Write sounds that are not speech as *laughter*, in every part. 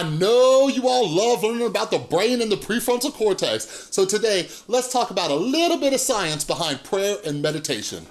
I know you all love learning about the brain and the prefrontal cortex. So today, let's talk about a little bit of science behind prayer and meditation.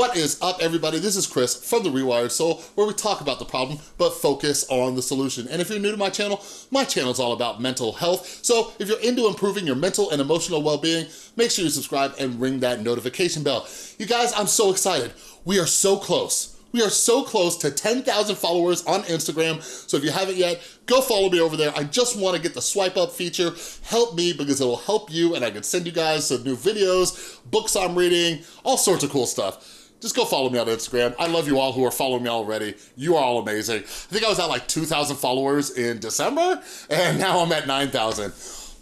What is up, everybody? This is Chris from The Rewired Soul, where we talk about the problem, but focus on the solution. And if you're new to my channel, my channel is all about mental health. So if you're into improving your mental and emotional well-being, make sure you subscribe and ring that notification bell. You guys, I'm so excited. We are so close. We are so close to 10,000 followers on Instagram, so if you haven't yet, go follow me over there. I just wanna get the swipe up feature. Help me because it'll help you and I can send you guys some new videos, books I'm reading, all sorts of cool stuff just go follow me on Instagram. I love you all who are following me already. You are all amazing. I think I was at like 2,000 followers in December, and now I'm at 9,000.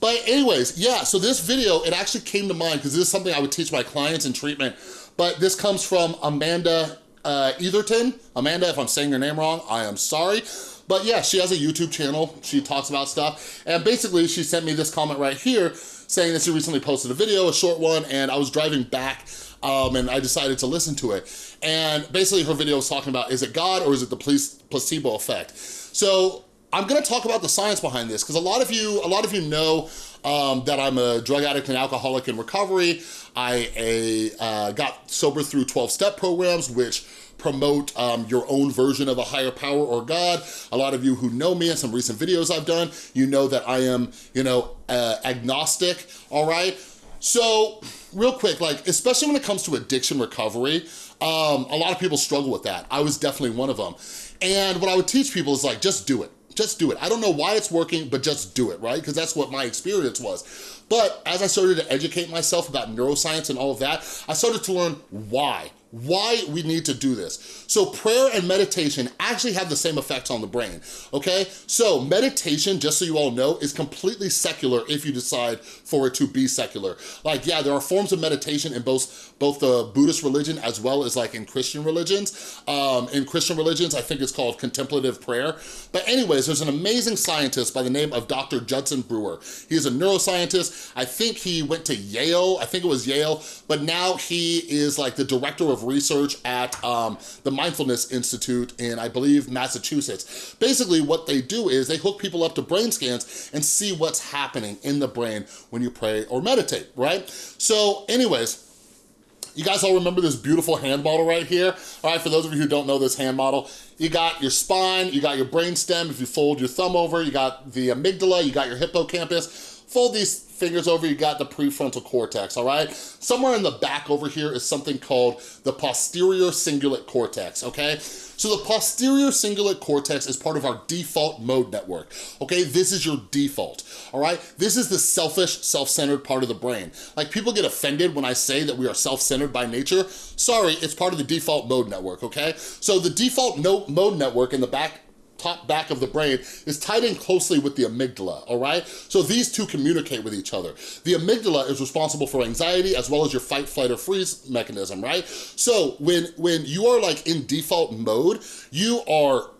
But anyways, yeah, so this video, it actually came to mind because this is something I would teach my clients in treatment, but this comes from Amanda uh, Etherton. Amanda, if I'm saying your name wrong, I am sorry. But yeah, she has a YouTube channel. She talks about stuff. And basically, she sent me this comment right here saying that she recently posted a video, a short one, and I was driving back um, and I decided to listen to it. And basically her video was talking about, is it God or is it the placebo effect? So I'm gonna talk about the science behind this because a lot of you, a lot of you know um, that I'm a drug addict and alcoholic in recovery. I a, uh, got sober through 12-step programs, which promote um, your own version of a higher power or God. A lot of you who know me in some recent videos I've done, you know that I am, you know, uh, agnostic, all right? So real quick, like, especially when it comes to addiction recovery, um, a lot of people struggle with that. I was definitely one of them. And what I would teach people is like, just do it. Just do it. I don't know why it's working, but just do it, right? Because that's what my experience was. But as I started to educate myself about neuroscience and all of that, I started to learn why why we need to do this. So prayer and meditation actually have the same effects on the brain, okay? So meditation, just so you all know, is completely secular if you decide for it to be secular. Like, yeah, there are forms of meditation in both, both the Buddhist religion as well as like in Christian religions. Um, in Christian religions, I think it's called contemplative prayer. But anyways, there's an amazing scientist by the name of Dr. Judson Brewer. He is a neuroscientist. I think he went to Yale, I think it was Yale, but now he is like the director of of research at um, the Mindfulness Institute in, I believe, Massachusetts. Basically, what they do is they hook people up to brain scans and see what's happening in the brain when you pray or meditate, right? So anyways, you guys all remember this beautiful hand model right here? All right, for those of you who don't know this hand model, you got your spine, you got your brain stem, if you fold your thumb over, you got the amygdala, you got your hippocampus, Fold these fingers over, you got the prefrontal cortex, all right? Somewhere in the back over here is something called the posterior cingulate cortex, okay? So the posterior cingulate cortex is part of our default mode network, okay? This is your default, all right? This is the selfish, self-centered part of the brain. Like people get offended when I say that we are self-centered by nature. Sorry, it's part of the default mode network, okay? So the default mode network in the back top back of the brain is tied in closely with the amygdala, all right? So these two communicate with each other. The amygdala is responsible for anxiety as well as your fight, flight, or freeze mechanism, right? So when, when you are like in default mode, you are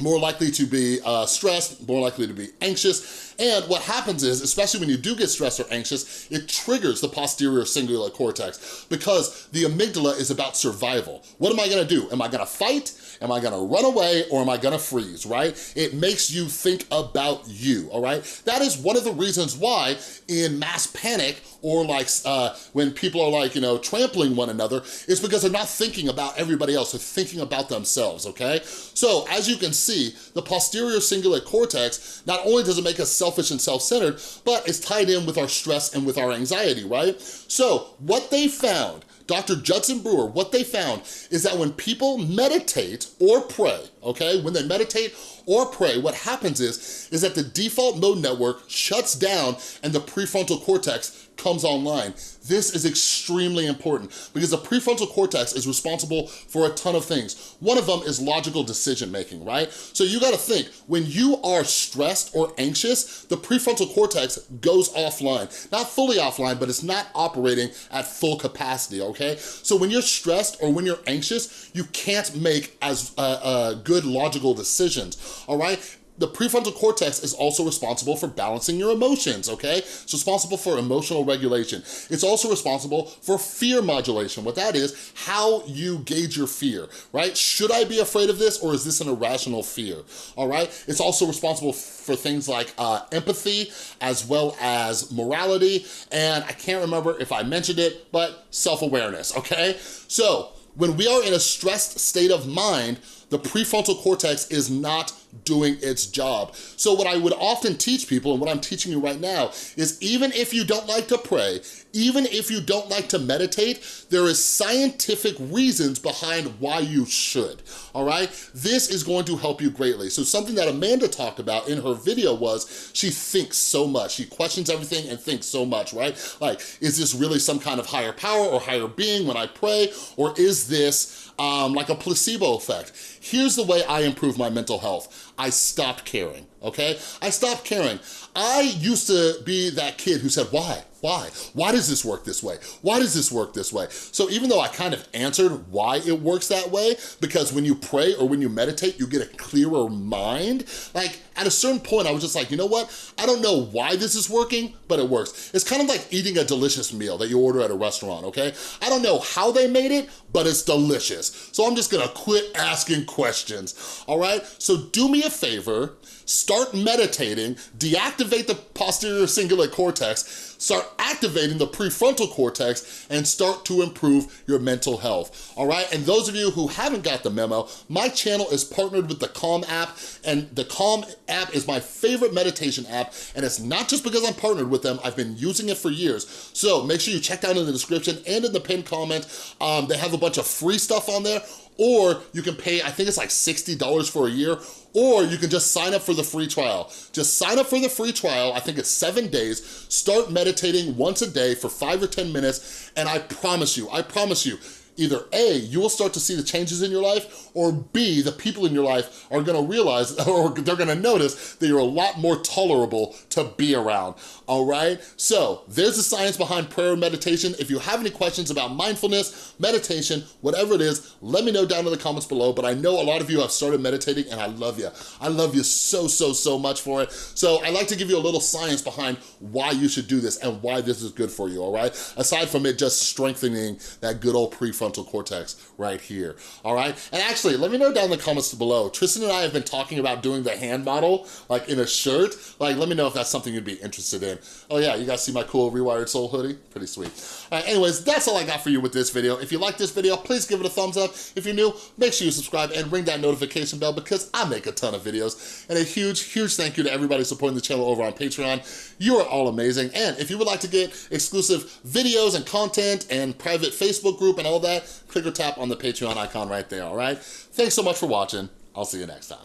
more likely to be uh, stressed, more likely to be anxious. And what happens is, especially when you do get stressed or anxious, it triggers the posterior cingulate cortex because the amygdala is about survival. What am I gonna do? Am I gonna fight? Am I gonna run away or am I gonna freeze, right? It makes you think about you, all right? That is one of the reasons why in mass panic or like uh, when people are like, you know, trampling one another, it's because they're not thinking about everybody else, they're thinking about themselves, okay? So as you can see, the posterior cingulate cortex, not only does it make us selfish and self-centered, but it's tied in with our stress and with our anxiety, right? So what they found Dr. Judson Brewer, what they found is that when people meditate or pray, okay, when they meditate or pray, what happens is, is that the default mode network shuts down and the prefrontal cortex comes online. This is extremely important because the prefrontal cortex is responsible for a ton of things. One of them is logical decision making, right? So you gotta think, when you are stressed or anxious, the prefrontal cortex goes offline. Not fully offline, but it's not operating at full capacity, okay? So when you're stressed or when you're anxious, you can't make as uh, uh, good logical decisions, all right? The prefrontal cortex is also responsible for balancing your emotions, okay? It's responsible for emotional regulation. It's also responsible for fear modulation. What that is, how you gauge your fear, right? Should I be afraid of this or is this an irrational fear, all right? It's also responsible for things like uh, empathy as well as morality, and I can't remember if I mentioned it, but self-awareness, okay? So, when we are in a stressed state of mind, the prefrontal cortex is not doing its job. So what I would often teach people, and what I'm teaching you right now, is even if you don't like to pray, even if you don't like to meditate, there is scientific reasons behind why you should, all right? This is going to help you greatly. So something that Amanda talked about in her video was she thinks so much. She questions everything and thinks so much, right? Like, is this really some kind of higher power or higher being when I pray? Or is this um, like a placebo effect? Here's the way I improve my mental health. I stopped caring, okay? I stopped caring. I used to be that kid who said, why? Why? Why does this work this way? Why does this work this way? So even though I kind of answered why it works that way, because when you pray or when you meditate, you get a clearer mind, like at a certain point, I was just like, you know what? I don't know why this is working, but it works. It's kind of like eating a delicious meal that you order at a restaurant, okay? I don't know how they made it, but it's delicious. So I'm just gonna quit asking questions, all right? So do me a favor, start meditating, deactivate the posterior cingulate cortex, start activating the prefrontal cortex and start to improve your mental health, all right? And those of you who haven't got the memo, my channel is partnered with the Calm app and the Calm app is my favorite meditation app and it's not just because I'm partnered with them, I've been using it for years. So make sure you check down in the description and in the pinned comment. Um, they have a bunch of free stuff on there or you can pay, I think it's like $60 for a year, or you can just sign up for the free trial. Just sign up for the free trial, I think it's seven days, start meditating once a day for five or 10 minutes, and I promise you, I promise you, either A, you will start to see the changes in your life, or B, the people in your life are gonna realize, *laughs* or they're gonna notice that you're a lot more tolerable to be around, all right? So, there's the science behind prayer and meditation. If you have any questions about mindfulness, meditation, whatever it is, let me know down in the comments below, but I know a lot of you have started meditating and I love you. I love you so, so, so much for it. So I like to give you a little science behind why you should do this and why this is good for you, all right? Aside from it just strengthening that good old prefrontal cortex right here, all right? And actually, let me know down in the comments below. Tristan and I have been talking about doing the hand model, like in a shirt. Like, let me know if that's something you'd be interested in. Oh yeah, you guys see my cool Rewired Soul hoodie? Pretty sweet. All right, anyways, that's all I got for you with this video. If you like this video, please give it a thumbs up. If you're new, make sure you subscribe and ring that notification bell because I make a ton of videos. And a huge, huge thank you to everybody supporting the channel over on Patreon. You are all amazing. And if you would like to get exclusive videos and content and private Facebook group and all click or tap on the Patreon icon right there, all right? Thanks so much for watching. I'll see you next time.